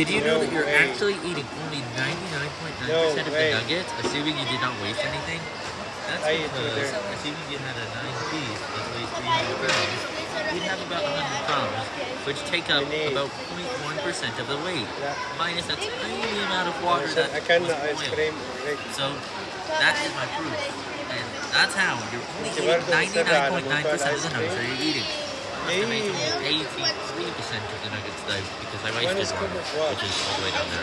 Did you know that you're way. actually eating only 99.9% No of the way. nuggets, assuming you did not waste anything? That's I because, assuming you had a 9 piece that weighs 300 grams, you'd have about 100 crumbs, which take up about 0.1% of the weight, minus a tiny amount of water that can was ice boiled. So, that is my proof. And that's how you're only eating guardo un serrano, 99.9% of the nuggets that you're eating. Yay. Estimating 83% of the nuggets though, because I wasted one, which is all the way down there.